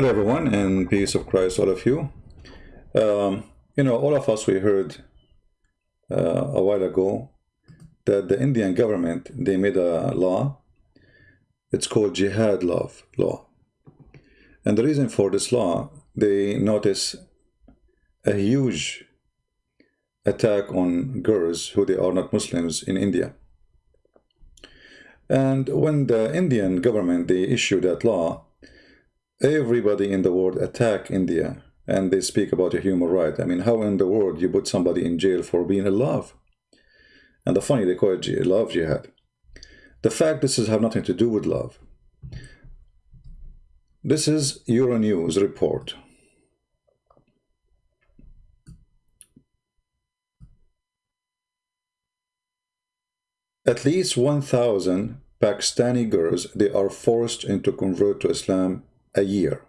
Hello everyone and peace of Christ all of you. Um, you know all of us we heard uh, a while ago that the Indian government they made a law. It's called jihad love law. And the reason for this law they notice a huge attack on girls who they are not Muslims in India. And when the Indian government they issued that law everybody in the world attack India and they speak about a human right. I mean, how in the world you put somebody in jail for being in love? And the funny, they call it love jihad. The fact this has have nothing to do with love. This is Euronews report. At least 1,000 Pakistani girls, they are forced into convert to Islam a year.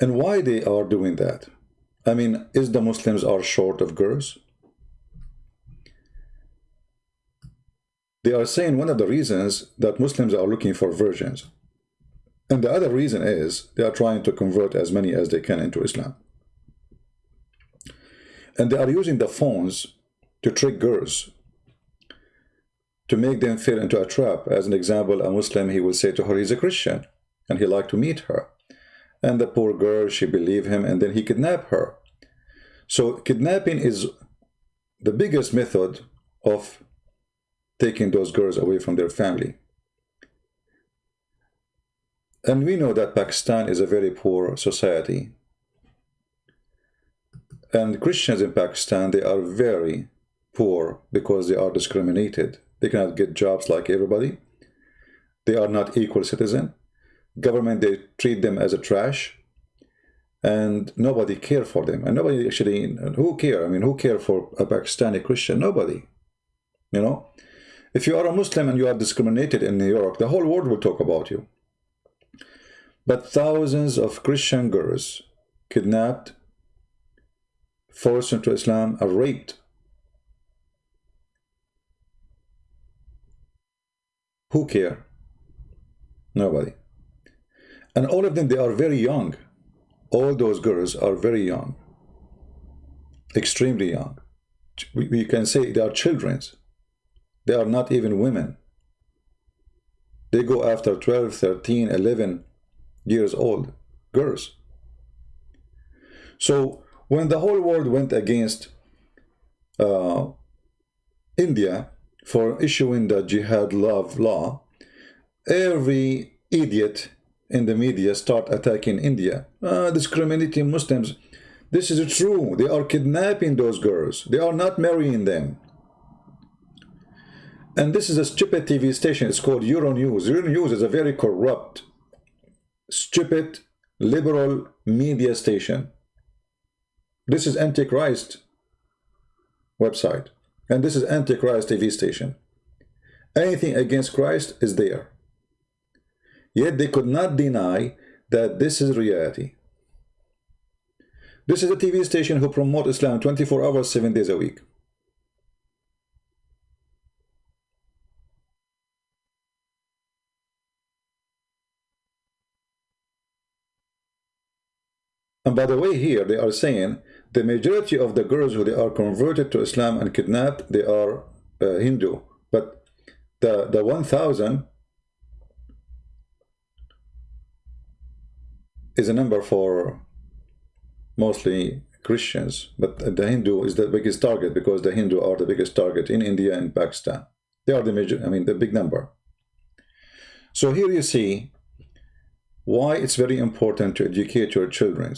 And why they are doing that? I mean, is the Muslims are short of girls? They are saying one of the reasons that Muslims are looking for virgins. And the other reason is they are trying to convert as many as they can into Islam. And they are using the phones to trick girls to make them fall into a trap. As an example, a Muslim, he will say to her, he's a Christian, and he like to meet her. And the poor girl, she believe him, and then he kidnap her. So kidnapping is the biggest method of taking those girls away from their family. And we know that Pakistan is a very poor society. And Christians in Pakistan, they are very poor because they are discriminated. They cannot get jobs like everybody. They are not equal citizen. Government, they treat them as a trash. And nobody care for them. And nobody actually, who care? I mean, who care for a Pakistani Christian? Nobody. You know? If you are a Muslim and you are discriminated in New York, the whole world will talk about you. But thousands of Christian girls kidnapped, forced into Islam, are raped Who care? Nobody. And all of them, they are very young. All those girls are very young. Extremely young. We, we can say they are children. They are not even women. They go after 12, 13, 11 years old girls. So when the whole world went against uh, India, for issuing the jihad love law, every idiot in the media start attacking India, ah, discriminating Muslims. This is true. They are kidnapping those girls. They are not marrying them. And this is a stupid TV station. It's called Euronews. Euronews is a very corrupt, stupid, liberal media station. This is Antichrist website. And this is Antichrist TV station. Anything against Christ is there. Yet they could not deny that this is reality. This is a TV station who promote Islam 24 hours, 7 days a week. And by the way, here they are saying the majority of the girls who they are converted to Islam and kidnapped, they are uh, Hindu. But the, the 1,000 is a number for mostly Christians, but the Hindu is the biggest target because the Hindu are the biggest target in India and Pakistan. They are the major, I mean, the big number. So here you see why it's very important to educate your children.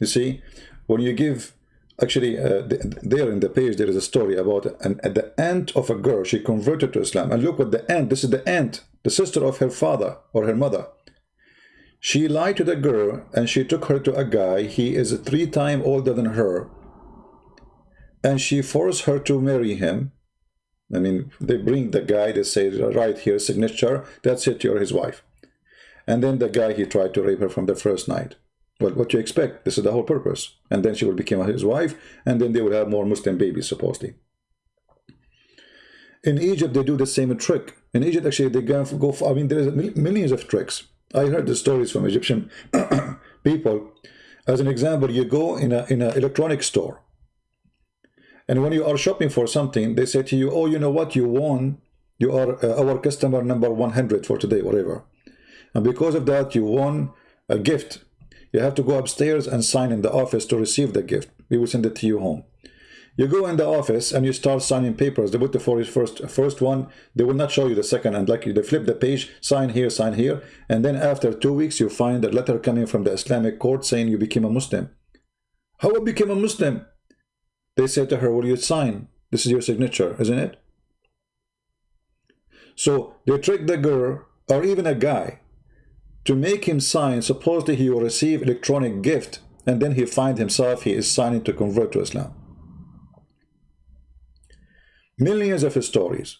You see, when you give actually uh, there in the page there is a story about an, the end of a girl she converted to islam. And look what the end this is the aunt the sister of her father or her mother. She lied to the girl and she took her to a guy. He is three times older than her. And she forced her to marry him. I mean they bring the guy they say right here signature that's it you're his wife. And then the guy he tried to rape her from the first night well, what you expect. This is the whole purpose. And then she will become his wife, and then they will have more Muslim babies, supposedly. In Egypt, they do the same trick. In Egypt, actually, they go for, I mean, there's millions of tricks. I heard the stories from Egyptian people. As an example, you go in a in an electronic store, and when you are shopping for something, they say to you, "Oh, you know what? You won. You are uh, our customer number 100 for today, whatever." And because of that, you won a gift. You have to go upstairs and sign in the office to receive the gift. We will send it to you home. You go in the office and you start signing papers. They put the first first one. They will not show you the second. And like they flip the page, sign here, sign here. And then after two weeks, you find a letter coming from the Islamic court saying you became a Muslim. How I became a Muslim? They say to her, will you sign? This is your signature, isn't it? So they trick the girl or even a guy to make him sign. Supposedly he will receive electronic gift and then he find himself he is signing to convert to Islam. Millions of stories.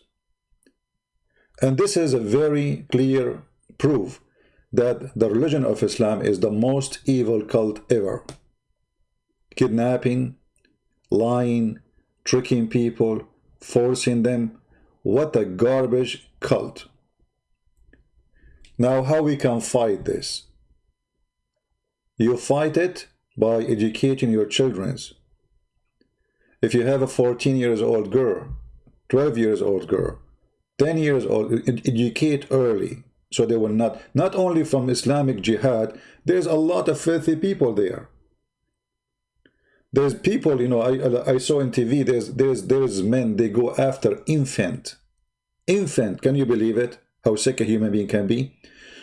And this is a very clear proof that the religion of Islam is the most evil cult ever. Kidnapping, lying, tricking people, forcing them. What a garbage cult. Now, how we can fight this? You fight it by educating your children. If you have a 14 years old girl 12 years old girl, 10 years old, educate early so they will not, not only from Islamic jihad, there's a lot of filthy people there. There's people, you know, I, I saw in TV, there's, there's, there's men, they go after infant. Infant, can you believe it? How sick a human being can be?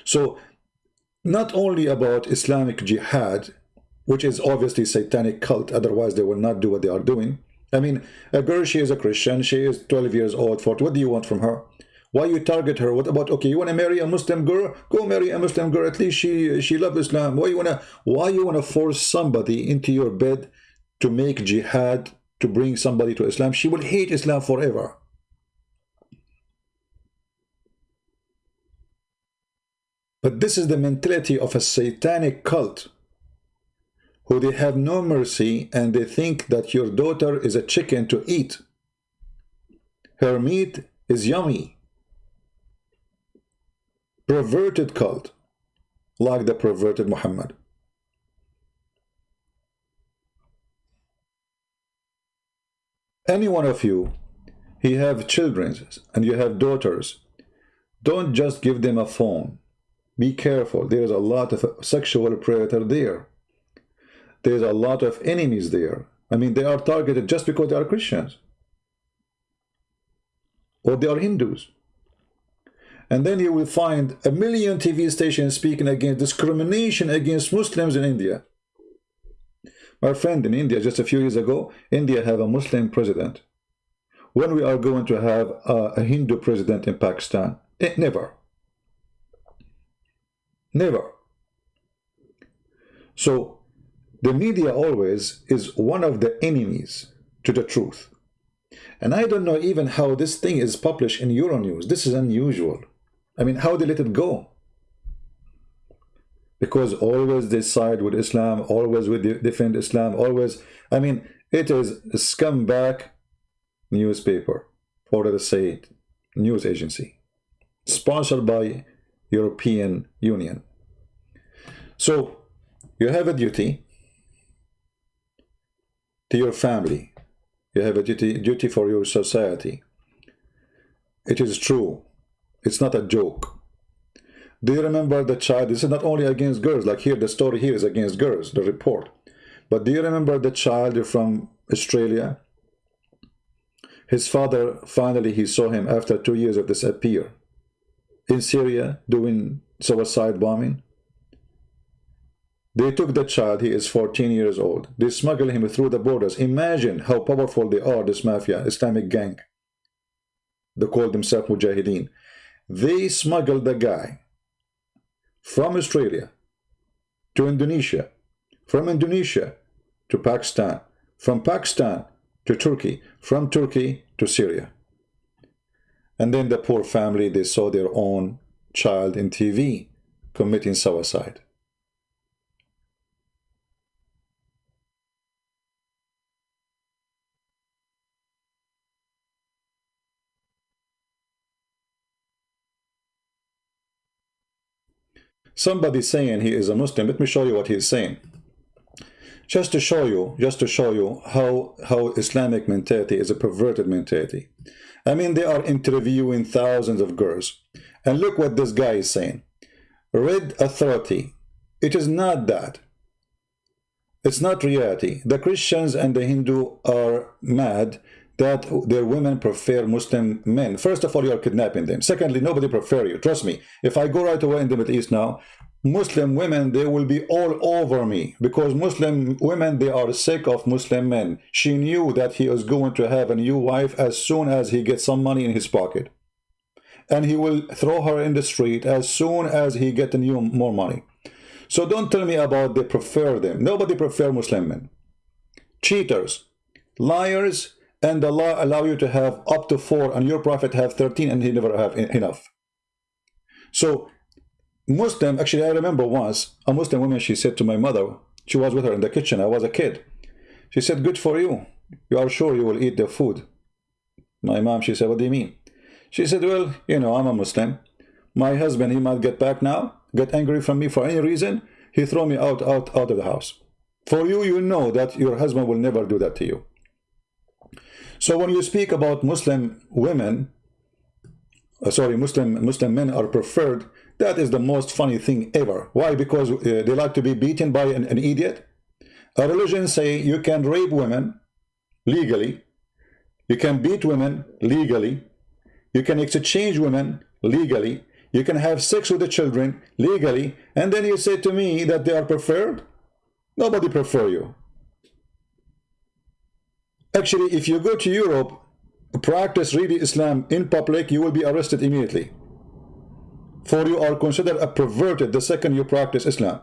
So, not only about Islamic jihad, which is obviously satanic cult, otherwise they will not do what they are doing, I mean, a girl, she is a Christian, she is 12 years old, 40. What do you want from her? Why you target her? What about, okay, you want to marry a Muslim girl? Go marry a Muslim girl. At least she she loves Islam. Why you want to why you want to force somebody into your bed to make jihad, to bring somebody to Islam? She will hate Islam forever. But this is the mentality of a satanic cult who they have no mercy and they think that your daughter is a chicken to eat. Her meat is yummy. Perverted cult, like the perverted Muhammad. Any one of you, he have children and you have daughters, don't just give them a phone. Be careful. There's a lot of sexual predator there there's a lot of enemies there. I mean, they are targeted just because they are Christians. Or they are Hindus. And then you will find a million TV stations speaking against discrimination against Muslims in India. My friend in India, just a few years ago, India have a Muslim president. When we are going to have a, a Hindu president in Pakistan? Eh, never. Never. So the media always is one of the enemies to the truth. And I don't know even how this thing is published in Euronews. This is unusual. I mean, how they let it go? Because always they side with Islam, always we defend Islam, always. I mean, it is a scumbag newspaper, or let us say news agency, sponsored by European Union. So you have a duty to your family. You have a duty, duty for your society. It is true. It's not a joke. Do you remember the child? This is not only against girls. Like here, the story here is against girls, the report. But do you remember the child from Australia? His father, finally, he saw him after two years of disappear. In Syria, doing suicide bombing. They took the child, he is 14 years old. They smuggle him through the borders. Imagine how powerful they are, this mafia, Islamic gang. They call themselves Mujahideen. They smuggled the guy from Australia to Indonesia, from Indonesia to Pakistan, from Pakistan to Turkey, from Turkey to Syria. And then the poor family, they saw their own child in TV committing suicide. somebody saying he is a Muslim, let me show you what he's saying. Just to show you, just to show you how, how Islamic mentality is a perverted mentality. I mean, they are interviewing thousands of girls. And look what this guy is saying. Red authority. It is not that. It's not reality. The Christians and the Hindu are mad that their women prefer Muslim men. First of all, you are kidnapping them. Secondly, nobody prefer you. Trust me. If I go right away in the Middle East now, Muslim women, they will be all over me because Muslim women, they are sick of Muslim men. She knew that he is going to have a new wife as soon as he gets some money in his pocket. And he will throw her in the street as soon as he get a new more money. So don't tell me about they prefer them. Nobody prefer Muslim men. Cheaters, liars, and Allah allow you to have up to four and your prophet have 13 and he never have enough. So Muslim, actually I remember once, a Muslim woman, she said to my mother, she was with her in the kitchen, I was a kid. She said, good for you. You are sure you will eat the food. My mom, she said, what do you mean? She said, well, you know, I'm a Muslim. My husband, he might get back now get angry from me for any reason, he throw me out, out, out of the house. For you, you know that your husband will never do that to you. So when you speak about Muslim women, uh, sorry, Muslim Muslim men are preferred, that is the most funny thing ever. Why? Because uh, they like to be beaten by an, an idiot. A religion say you can rape women legally, you can beat women legally, you can exchange women legally, you can have sex with the children legally, and then you say to me that they are preferred? Nobody prefer you. Actually, if you go to Europe, practice really Islam in public, you will be arrested immediately. For you are considered a perverted the second you practice Islam.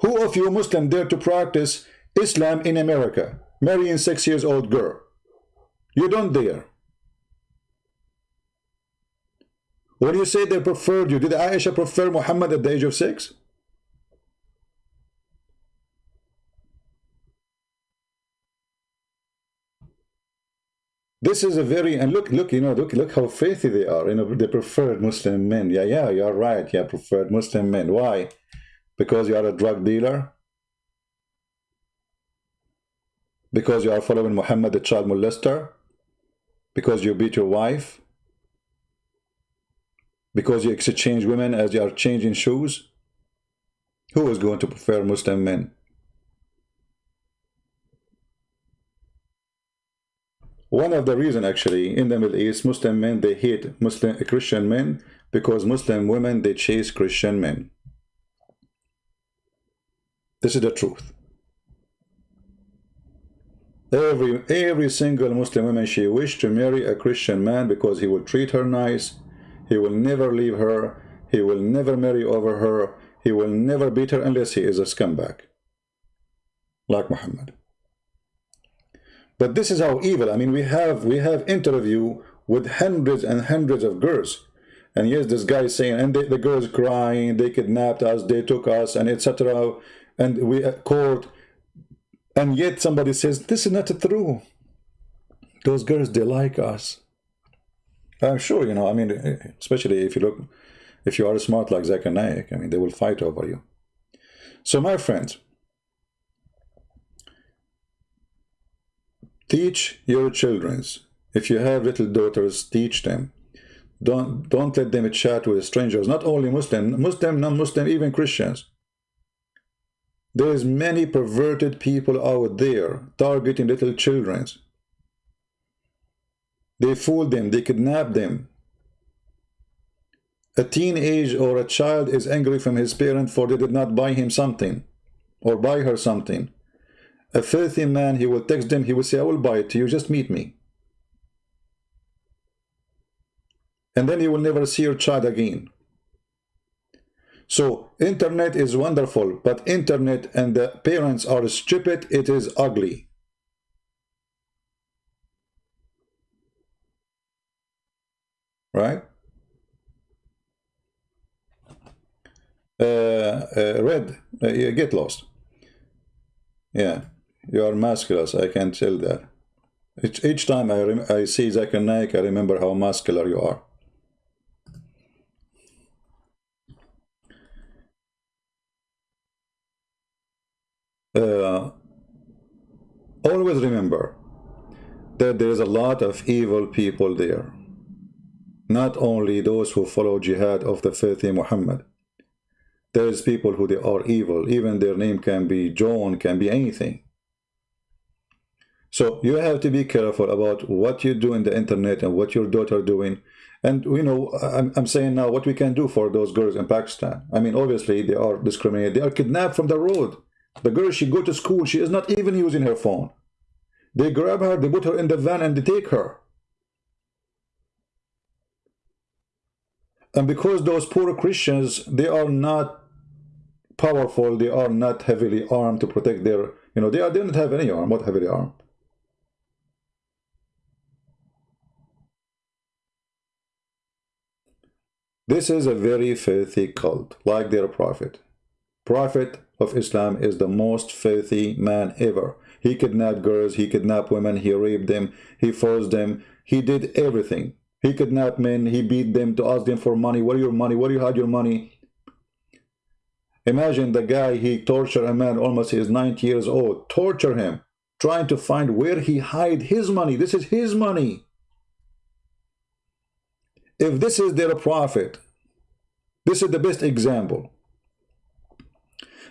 Who of you Muslim dare to practice Islam in America, marrying six years old girl? You don't dare. When you say they preferred you, did Aisha prefer Muhammad at the age of six? This is a very and look, look, you know, look, look how faithy they are. You know, they preferred Muslim men. Yeah, yeah, you're right. Yeah, preferred Muslim men. Why? Because you are a drug dealer. Because you are following Muhammad, the child molester. Because you beat your wife because you exchange women as you are changing shoes? Who is going to prefer Muslim men? One of the reason actually in the Middle East, Muslim men, they hate Muslim Christian men because Muslim women, they chase Christian men. This is the truth. Every, every single Muslim woman, she wished to marry a Christian man because he will treat her nice, he will never leave her. He will never marry over her. He will never beat her unless he is a scumbag. Like Muhammad. But this is how evil. I mean, we have we have interview with hundreds and hundreds of girls. And yes, this guy is saying, and they, the girls crying, they kidnapped us, they took us, and etc. And we at court. And yet somebody says, this is not true. Those girls, they like us. I'm sure, you know, I mean, eh, especially if you look, if you are smart like Zakir Naik, I mean, they will fight over you. So my friends, teach your children. If you have little daughters, teach them. Don't, don't let them chat with strangers, not only Muslim, Muslim, non-Muslim, even Christians. There's many perverted people out there targeting little children. They fool them, they kidnap them. A teenage or a child is angry from his parent for they did not buy him something or buy her something. A filthy man, he will text them, he will say, I will buy it to you, just meet me. And then you will never see your child again. So internet is wonderful, but internet and the parents are stupid, it is ugly. right? Uh, uh, red, uh, get lost. Yeah, you are muscular. I can tell that. Each, each time I, I see Zakir Naik, I remember how muscular you are. uh, always remember that there's a lot of evil people there. Not only those who follow jihad of the faith in Muhammad. There's people who they are evil. Even their name can be John, can be anything. So you have to be careful about what you do in the internet and what your daughter doing. And you know, I'm, I'm saying now what we can do for those girls in Pakistan. I mean, obviously they are discriminated. They are kidnapped from the road. The girl, she go to school. She is not even using her phone. They grab her, they put her in the van and they take her. And because those poor Christians, they are not powerful, they are not heavily armed to protect their, you know, they, are, they don't have any arm, not heavily armed. This is a very filthy cult, like their prophet. Prophet of Islam is the most filthy man ever. He kidnapped girls, he kidnapped women, he raped them, he forced them, he did everything. He kidnapped men, he beat them to ask them for money. Where your money? Where you hide your money? Imagine the guy, he tortured a man almost he's 90 years old, torture him, trying to find where he hide his money. This is his money. If this is their prophet, this is the best example.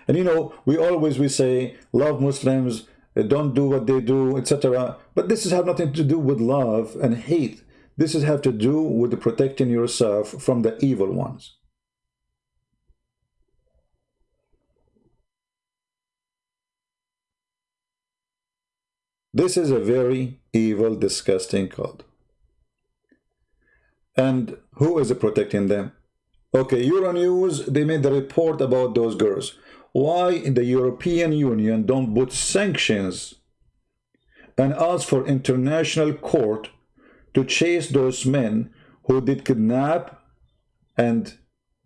And you know, we always we say, love Muslims, eh, don't do what they do, etc. But this has nothing to do with love and hate. This has have to do with protecting yourself from the evil ones. This is a very evil, disgusting cult. And who is protecting them? Okay, Euronews, they made the report about those girls why in the European Union don't put sanctions and ask for international court to chase those men who did kidnap and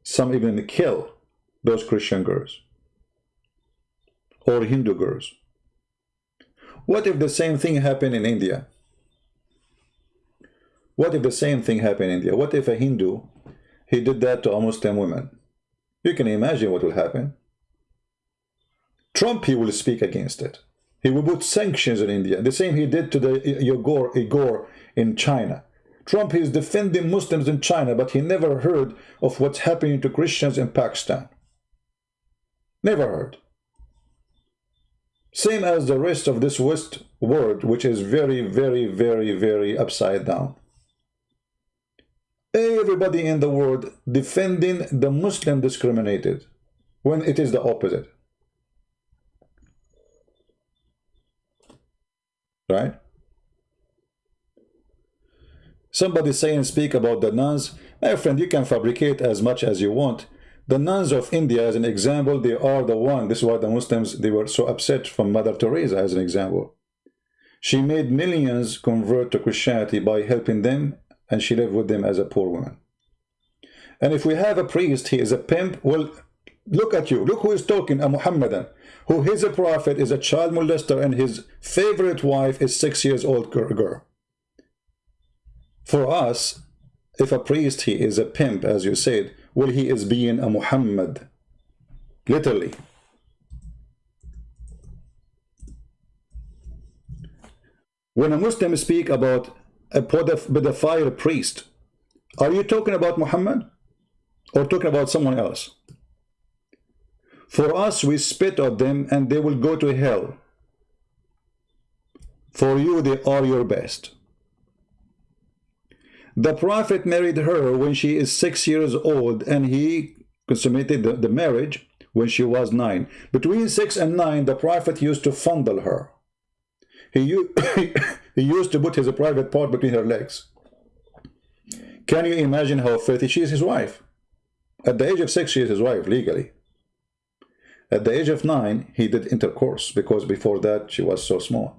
some even kill those Christian girls or Hindu girls. What if the same thing happened in India? What if the same thing happened in India? What if a Hindu, he did that to a Muslim woman? You can imagine what will happen. Trump, he will speak against it. He will put sanctions on India. The same he did to the Uyghur, Uyghur in China. Trump is defending Muslims in China, but he never heard of what's happening to Christians in Pakistan. Never heard. Same as the rest of this West world, which is very, very, very, very upside down. Everybody in the world defending the Muslim discriminated, when it is the opposite. right? Somebody say and speak about the nuns. My friend, you can fabricate as much as you want. The nuns of India, as an example, they are the one. This is why the Muslims, they were so upset from Mother Teresa, as an example. She made millions convert to Christianity by helping them, and she lived with them as a poor woman. And if we have a priest, he is a pimp, well, look at you. Look who is talking, a Muhammadan who is a prophet, is a child molester, and his favorite wife is six years old girl. For us, if a priest he is a pimp, as you said, well, he is being a Muhammad, literally. When a Muslim speak about a pedophile priest, are you talking about Muhammad or talking about someone else? For us, we spit at them and they will go to hell. For you, they are your best. The prophet married her when she is six years old and he consummated the, the marriage when she was nine. Between six and nine, the prophet used to fondle her. He, he used to put his private part between her legs. Can you imagine how filthy she is his wife? At the age of six, she is his wife, legally. At the age of nine, he did intercourse because before that she was so small.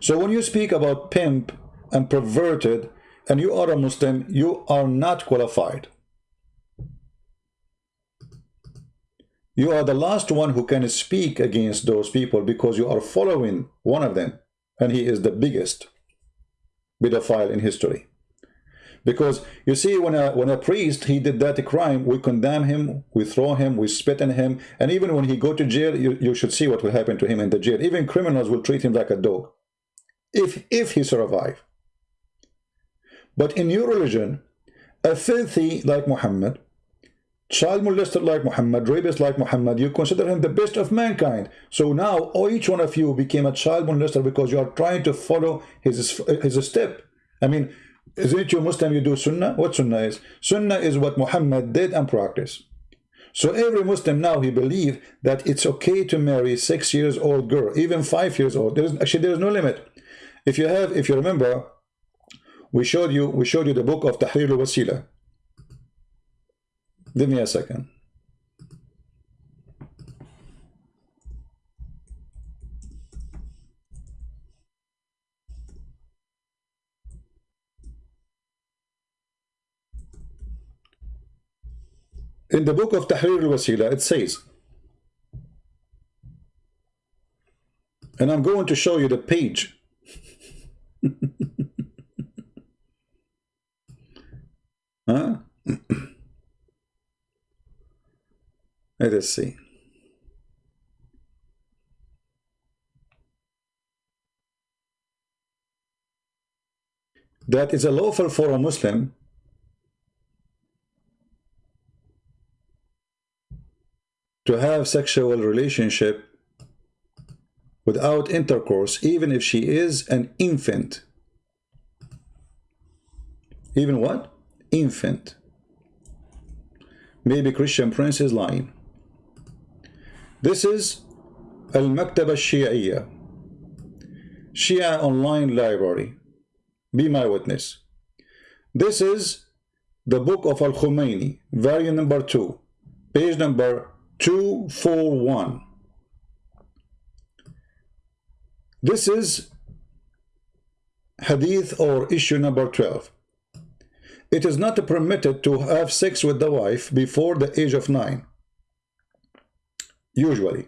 So when you speak about pimp and perverted and you are a Muslim, you are not qualified. You are the last one who can speak against those people because you are following one of them and he is the biggest pedophile in history. Because you see, when a when a priest he did that crime, we condemn him, we throw him, we spit on him, and even when he go to jail, you, you should see what will happen to him in the jail. Even criminals will treat him like a dog, if if he survive. But in your religion, a filthy like Muhammad, child molester like Muhammad, rapist like Muhammad, you consider him the best of mankind. So now oh, each one of you became a child molester because you are trying to follow his his step. I mean, isn't it you Muslim, you do Sunnah? What Sunnah is? Sunnah is what Muhammad did and practiced. So every Muslim now, he believe that it's okay to marry six years old girl, even five years old. There's actually there's no limit. If you have, if you remember, we showed you we showed you the book of Tahrir al-Wasila. Give me a second. In the book of Tahrir al-Wasila, it says, and I'm going to show you the page. huh? Let us see. That is a lawful for a Muslim to have sexual relationship without intercourse, even if she is an infant. Even what? Infant. Maybe Christian Prince is lying. This is Al-Maktaba Shia Shia Online Library. Be my witness. This is the book of Al-Khomeini, volume number 2, page number 241. This is hadith or issue number 12. It is not permitted to have sex with the wife before the age of 9 Usually.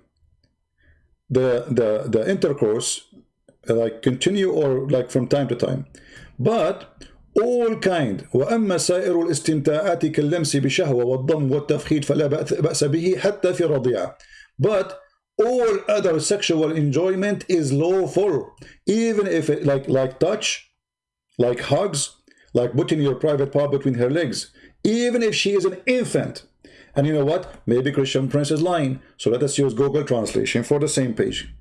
The, the, the intercourse like continue or like from time to time. But all kind وأما سائر الاستمتاعات كاللمس بشهوة والضم والتفخيد فلا بأس به حتى في الرضيعة but all other sexual enjoyment is lawful even if it like like touch like hugs like putting your private part between her legs even if she is an infant and you know what maybe Christian Prince is lying so let us use Google translation for the same page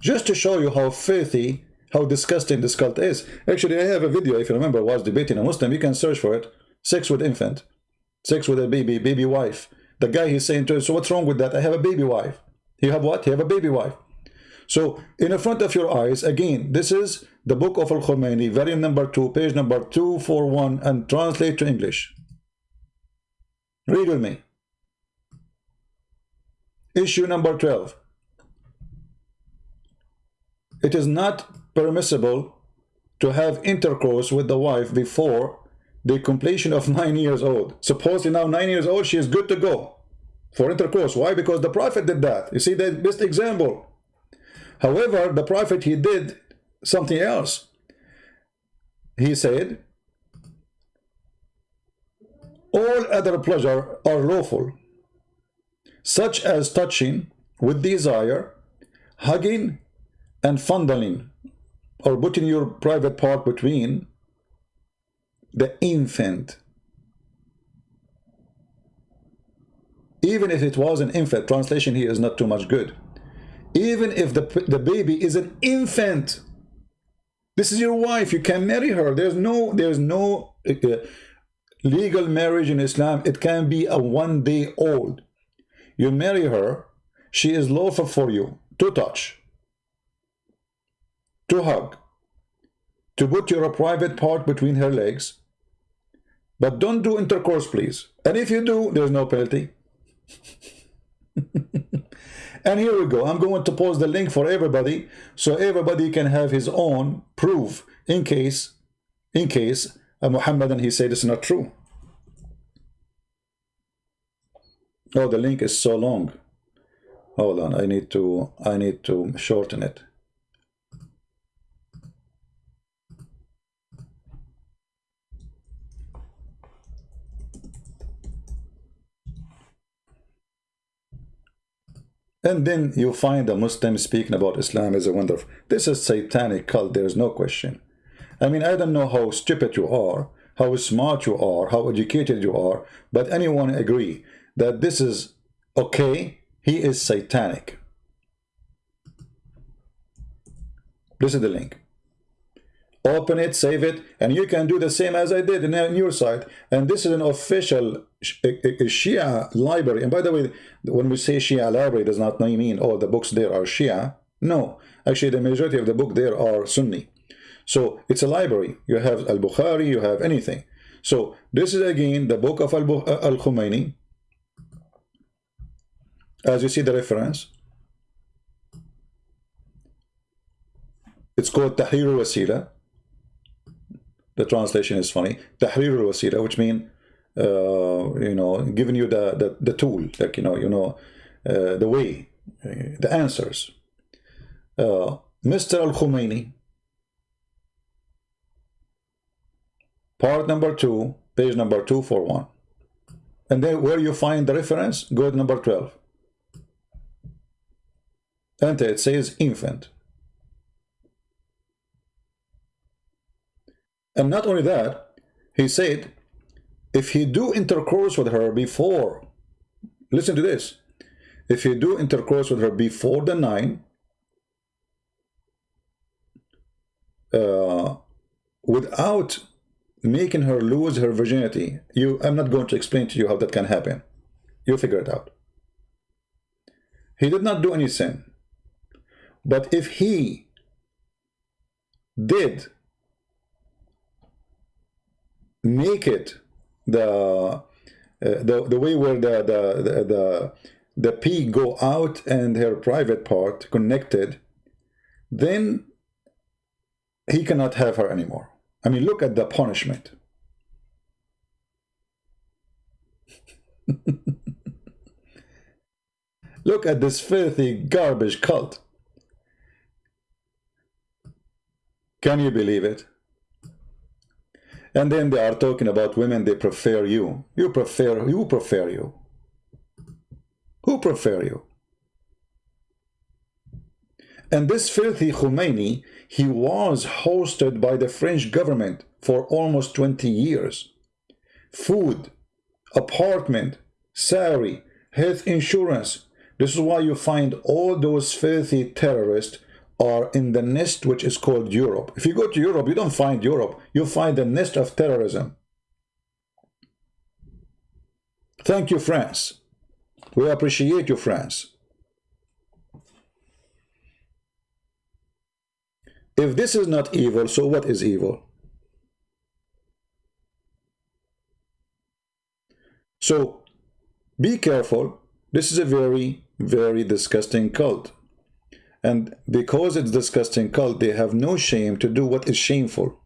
just to show you how filthy how disgusting this cult is. Actually, I have a video, if you remember, I was debating a Muslim. You can search for it. Sex with infant. Sex with a baby, baby wife. The guy he's saying to him, so what's wrong with that? I have a baby wife. You have what? You have a baby wife. So, in the front of your eyes, again, this is the book of Al-Khomeini, volume number 2, page number 241, and translate to English. Read with me. Issue number 12. It is not permissible to have intercourse with the wife before the completion of nine years old. Supposedly now nine years old, she is good to go for intercourse. Why? Because the prophet did that. You see the best example. However, the prophet, he did something else. He said, all other pleasure are lawful, such as touching with desire, hugging, and fondling or putting your private part between the infant. Even if it was an infant, translation here is not too much good. Even if the, the baby is an infant, this is your wife, you can marry her. There's no, there's no uh, legal marriage in Islam. It can be a one day old. You marry her, she is lawful for you to touch to hug, to put your private part between her legs, but don't do intercourse, please. And if you do, there's no penalty. and here we go. I'm going to post the link for everybody so everybody can have his own proof in case, in case uh, Muhammad and he said it's not true. Oh, the link is so long. Hold on, I need to I need to shorten it. And then you find a Muslim speaking about Islam as a wonderful. This is satanic cult, there is no question. I mean, I don't know how stupid you are, how smart you are, how educated you are, but anyone agree that this is okay, he is satanic. This is the link. Open it, save it, and you can do the same as I did in, uh, in your site. And this is an official Shia library. And by the way, when we say Shia library, does not mean all the books there are Shia. No, actually the majority of the book there are Sunni. So it's a library. You have Al-Bukhari, you have anything. So this is again the book of Al-Khomeini. As you see the reference. It's called Tahrir al-Wasila. The translation is funny. Tahrir al-Wasila, which means, uh, you know, giving you the, the, the tool, like, you know, you know, uh, the way, uh, the answers. Uh, Mr. Al-Khomeini, part number two, page number two for one. And then where you find the reference, go to number 12. Enter, it says infant. And not only that, he said, if he do intercourse with her before, listen to this, if he do intercourse with her before the nine, uh, without making her lose her virginity, you, I'm not going to explain to you how that can happen. You figure it out. He did not do any sin. But if he did make it the uh, the the way where the the the the, the go out and her private part connected, then he cannot have her anymore. I mean, look at the punishment. look at this filthy garbage cult. Can you believe it? And then they are talking about women, they prefer you. You prefer, you prefer you. Who prefer you? And this filthy Khomeini, he was hosted by the French government for almost 20 years. Food, apartment, salary, health insurance. This is why you find all those filthy terrorists are in the nest which is called Europe. If you go to Europe, you don't find Europe. You find the nest of terrorism. Thank you, France. We appreciate you, France. If this is not evil, so what is evil? So, be careful. This is a very, very disgusting cult. And because it's disgusting cult, they have no shame to do what is shameful.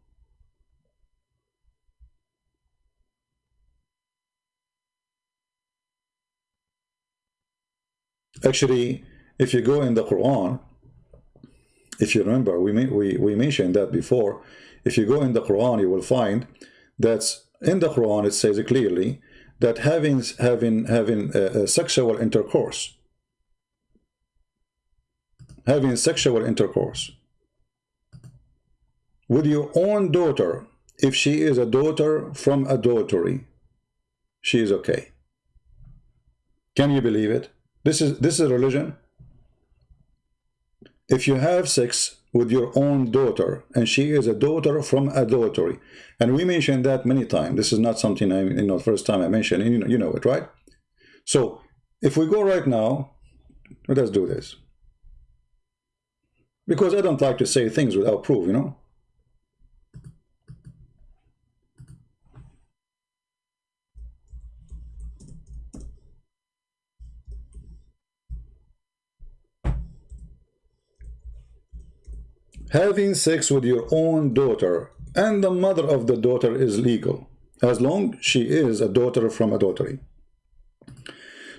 Actually, if you go in the Quran, if you remember, we, we, we mentioned that before. If you go in the Quran, you will find that in the Quran it says clearly that having having having sexual intercourse having sexual intercourse with your own daughter, if she is a daughter from adultery, she is okay. Can you believe it? This is this is religion. If you have sex with your own daughter and she is a daughter from adultery, and we mentioned that many times. This is not something I you know first time I mentioned. You know, you know it, right? So if we go right now, let us do this. Because I don't like to say things without proof, you know? Having sex with your own daughter and the mother of the daughter is legal, as long she is a daughter from adultery.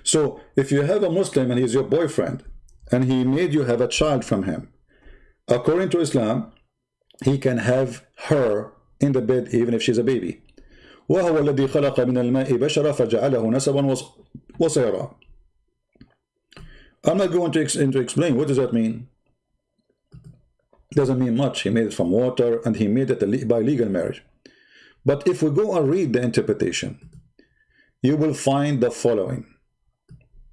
So if you have a Muslim and he's your boyfriend, and he made you have a child from him, according to Islam, he can have her in the bed even if she's a baby. وهو الذي خلق من الماء بشرا فجعله نسبا وصيرا. I'm not going to, ex to explain. What does that mean? Doesn't mean much. He made it from water and he made it by legal marriage. But if we go and read the interpretation, you will find the following.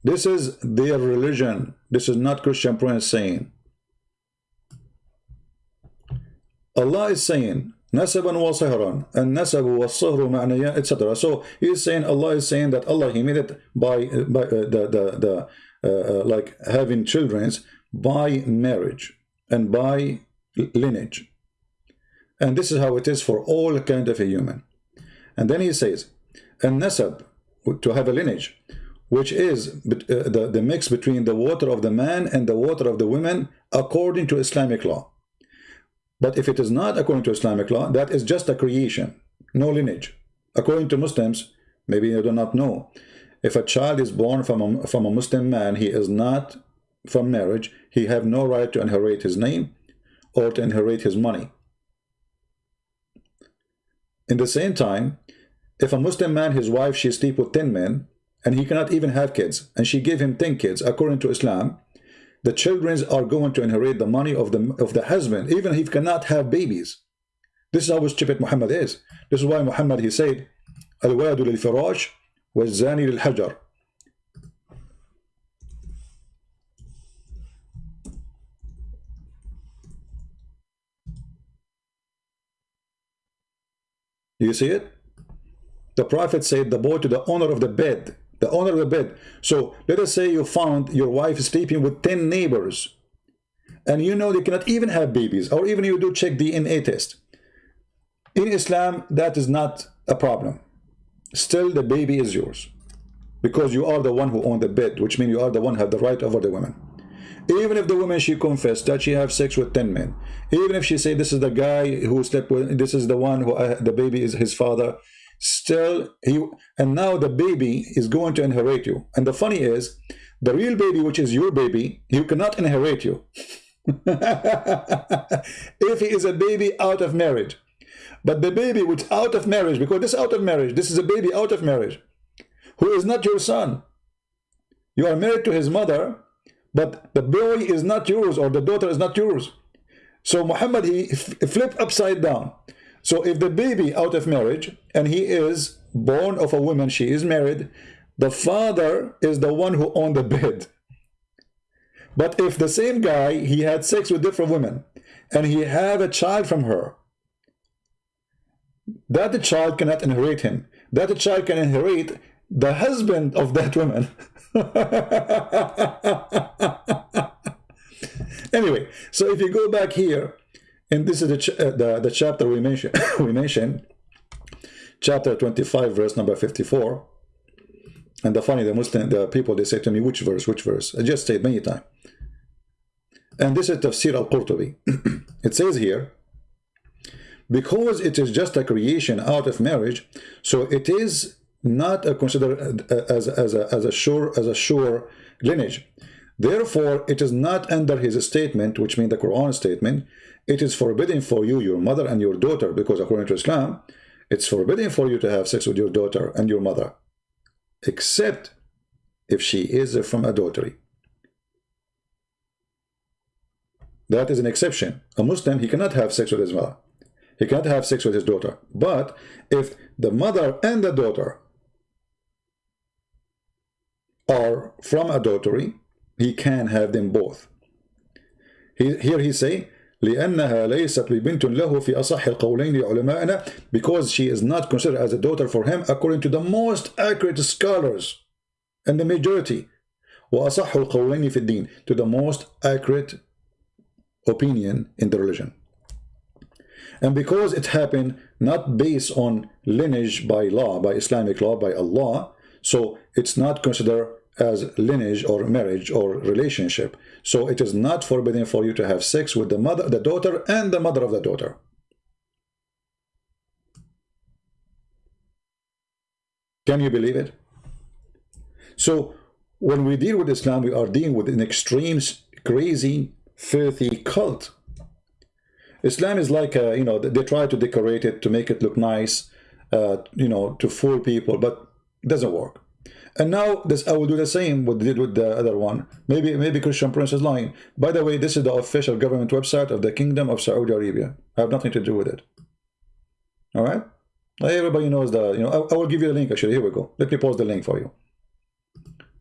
This is their religion. This is not Christian Prince saying. Allah is saying, Nasaban wa sihran, and nasabu wa sihru ma'naya, etc. So he is saying, Allah is saying that Allah, he made it by, by uh, the, the, the uh, uh, like having children by marriage and by lineage. And this is how it is for all kind of a human. And then he says, and nasab, to have a lineage, which is uh, the, the mix between the water of the man and the water of the women according to Islamic law. But if it is not according to Islamic law, that is just a creation, no lineage. According to Muslims, maybe you do not know, if a child is born from a, from a Muslim man, he is not from marriage, he have no right to inherit his name or to inherit his money. In the same time, if a Muslim man, his wife, she sleep with 10 men, and he cannot even have kids, and she gave him 10 kids, according to Islam, the children are going to inherit the money of the, of the husband, even if he cannot have babies. This is how stupid Muhammad is. This is why Muhammad, he said, Al-wadu lil-firash, wa zani lil-hajar. You see it? The prophet said the boy to the owner of the bed, the owner of the bed. So let us say you found your wife sleeping with 10 neighbors and you know they cannot even have babies or even you do check DNA test. In Islam, that is not a problem. Still, the baby is yours because you are the one who owned the bed, which means you are the one who the right over the woman. Even if the woman, she confessed that she have sex with 10 men, even if she say this is the guy who slept with, this is the one who, uh, the baby is his father, still he and now the baby is going to inherit you. And the funny is the real baby which is your baby you cannot inherit you. If he is a baby out of marriage. But the baby which out of marriage because this out of marriage this is a baby out of marriage who is not your son. You are married to his mother but the boy is not yours or the daughter is not yours so Muhammad he flipped upside down so if the baby out of marriage and he is born of a woman, she is married, the father is the one who owned the bed. But if the same guy, he had sex with different women and he have a child from her, that the child cannot inherit him. That the child can inherit the husband of that woman. anyway, so if you go back here, and this is the, ch uh, the, the chapter we mentioned, we mentioned, chapter 25, verse number 54. And the funny, the Muslim, the people, they say to me, which verse, which verse? I just said many times. And this is Tafsir al-Qurtubi. it says here, because it is just a creation out of marriage, so it is not a considered as, as, a, as a sure as a sure lineage. Therefore, it is not under his statement, which means the Quran statement, it is forbidden for you, your mother and your daughter, because according to Islam, it's forbidden for you to have sex with your daughter and your mother, except if she is from adultery. That is an exception. A Muslim, he cannot have sex with his mother. He cannot have sex with his daughter. But if the mother and the daughter are from adultery, he can have them both. He, here he say, لأنها ليست ببنت له في أصح القولين لعلمائنا because she is not considered as a daughter for him according to the most accurate scholars and the majority وأصح القولين في الدين to the most accurate opinion in the religion and because it happened not based on lineage by law by Islamic law by Allah so it's not considered as lineage or marriage or relationship. So it is not forbidden for you to have sex with the mother, the daughter, and the mother of the daughter. Can you believe it? So when we deal with Islam, we are dealing with an extreme, crazy, filthy cult. Islam is like, a, you know, they try to decorate it to make it look nice, uh, you know, to fool people, but doesn't work. And now this I will do the same what they did with the other one. Maybe maybe Christian Prince is lying. By the way, this is the official government website of the Kingdom of Saudi Arabia. I have nothing to do with it. All right. Everybody knows that. you know, I, I will give you the link actually. Here we go. Let me post the link for you.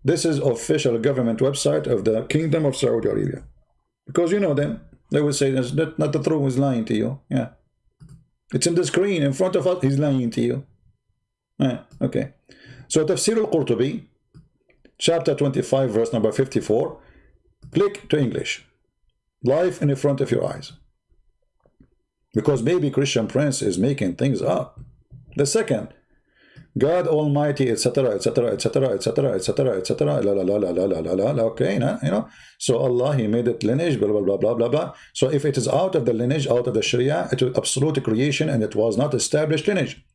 This is official government website of the Kingdom of Saudi Arabia. Because you know them. They will say that's not, not the throne is lying to you. Yeah. It's in the screen in front of us, he's lying to you. Yeah, okay. So Tafsir al-Qurtubi, chapter 25, verse number 54. Click to English. Live in the front of your eyes. Because maybe Christian Prince is making things up. The second, God Almighty, etc., etc., etc., etc., etc., etc. La la la la la la la la. Okay, nah, you know. So Allah, He made it lineage, blah blah blah blah blah blah. So if it is out of the lineage, out of the Sharia, it was absolute creation, and it was not established lineage.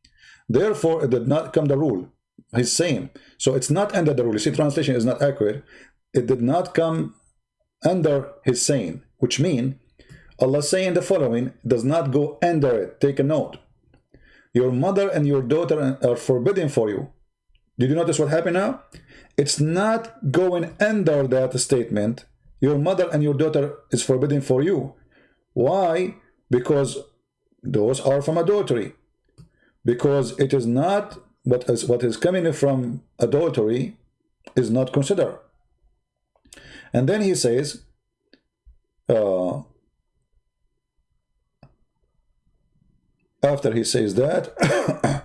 Therefore, it did not come the rule. He's saying so. It's not under the rule. You see, translation is not accurate. It did not come under His saying, which mean Allah saying the following does not go under it. Take a note your mother and your daughter are forbidden for you. Did you notice what happened now? It's not going under that statement. Your mother and your daughter is forbidden for you. Why? Because those are from adultery. Because it is not what is what is coming from adultery is not considered. And then he says, uh, after he says that,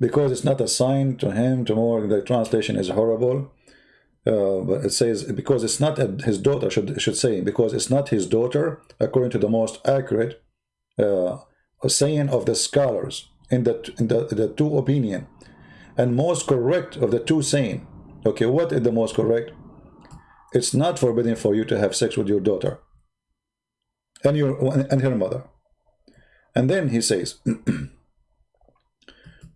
because it's not a sign to him tomorrow, the translation is horrible. Uh, but it says because it's not a, his daughter should should say because it's not his daughter according to the most accurate uh, saying of the scholars in the in the, the two opinion. And most correct of the two saying okay what is the most correct? It's not forbidden for you to have sex with your daughter and your and her mother. And then he says,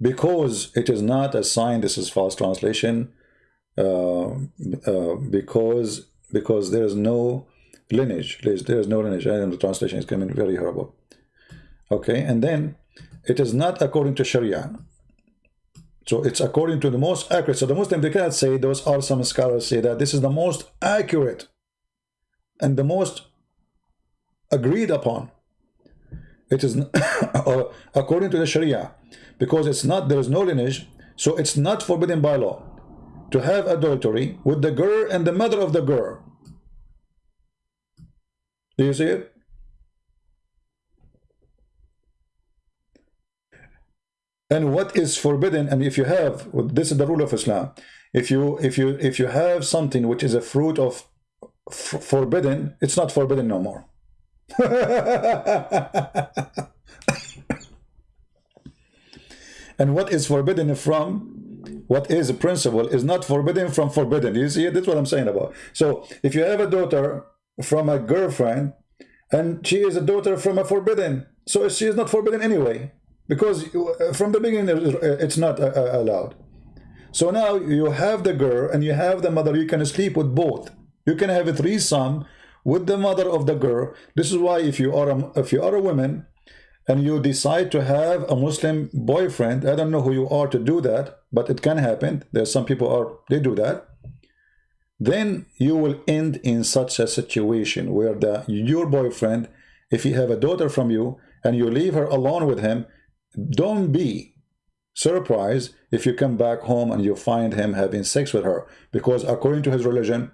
because it is not a sign, this is false translation, uh, uh, because because there is no lineage, there is no lineage, and the translation is coming very horrible. Okay, and then it is not according to Sharia. So it's according to the most accurate. So the Muslim, they cannot say, those are some scholars say that this is the most accurate and the most agreed upon it is according to the Sharia because it's not there is no lineage so it's not forbidden by law to have adultery with the girl and the mother of the girl do you see it and what is forbidden and if you have this is the rule of Islam if you if you if you have something which is a fruit of forbidden it's not forbidden no more and what is forbidden from what is a principle is not forbidden from forbidden. You see, that's what I'm saying about. So if you have a daughter from a girlfriend and she is a daughter from a forbidden, so she is not forbidden anyway because from the beginning it's not uh, uh, allowed. So now you have the girl and you have the mother, you can sleep with both. You can have a threesome with the mother of the girl. This is why if you are a, if you are a woman and you decide to have a Muslim boyfriend, I don't know who you are to do that, but it can happen. There's some people are they do that. Then you will end in such a situation where the your boyfriend, if you have a daughter from you and you leave her alone with him, don't be surprised if you come back home and you find him having sex with her because according to his religion,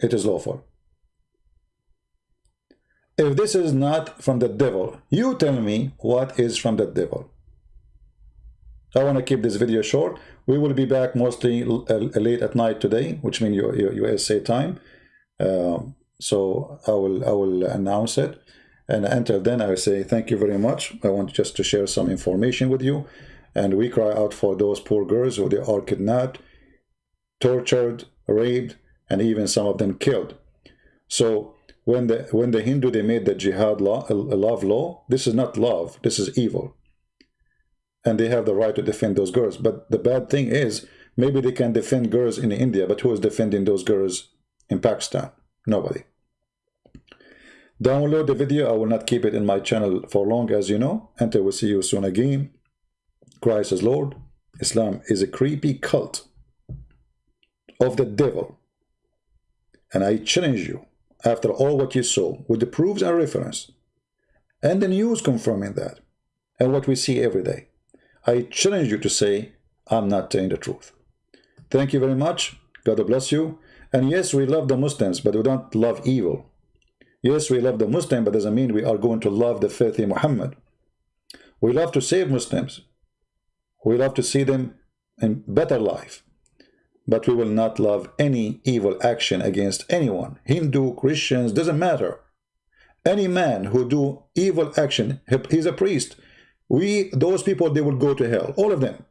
it is lawful if this is not from the devil, you tell me what is from the devil. I want to keep this video short. We will be back mostly uh, late at night today, which means USA time. Uh, so I will I will announce it. And until then, I say thank you very much. I want just to share some information with you. And we cry out for those poor girls who they are kidnapped, tortured, raped, and even some of them killed. So when the when the Hindu they made the jihad law, love law, this is not love, this is evil. And they have the right to defend those girls. But the bad thing is, maybe they can defend girls in India, but who is defending those girls in Pakistan? Nobody. Download the video. I will not keep it in my channel for long, as you know. And I will see you soon again. Christ is Lord. Islam is a creepy cult. of the devil. And I challenge you, after all what you saw, with the proofs and reference, and the news confirming that, and what we see every day, I challenge you to say, I'm not telling the truth. Thank you very much. God bless you. And yes, we love the Muslims, but we don't love evil. Yes, we love the Muslim, but doesn't mean we are going to love the filthy Muhammad. We love to save Muslims. We love to see them in better life. But we will not love any evil action against anyone. Hindu, Christians, doesn't matter. Any man who do evil action, he's a priest. We, those people, they will go to hell. All of them.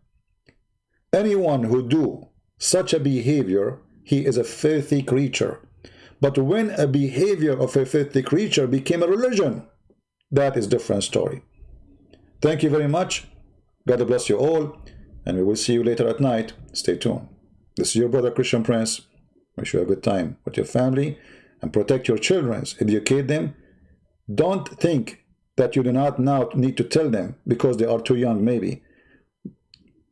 Anyone who do such a behavior, he is a filthy creature. But when a behavior of a filthy creature became a religion, that is different story. Thank you very much. God bless you all. And we will see you later at night. Stay tuned. This is your brother Christian Prince. Wish you a good time with your family and protect your children. Educate them. Don't think that you do not now need to tell them because they are too young maybe.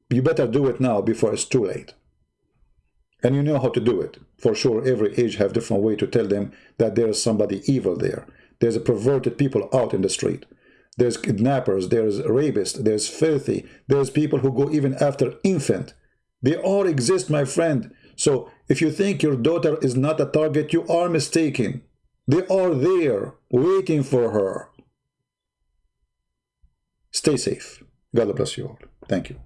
You better do it now before it's too late. And you know how to do it. For sure, every age have different way to tell them that there is somebody evil there. There's a perverted people out in the street. There's kidnappers, there's rapists, there's filthy, there's people who go even after infant. They all exist, my friend. So if you think your daughter is not a target, you are mistaken. They are there, waiting for her. Stay safe. God bless you all. Thank you.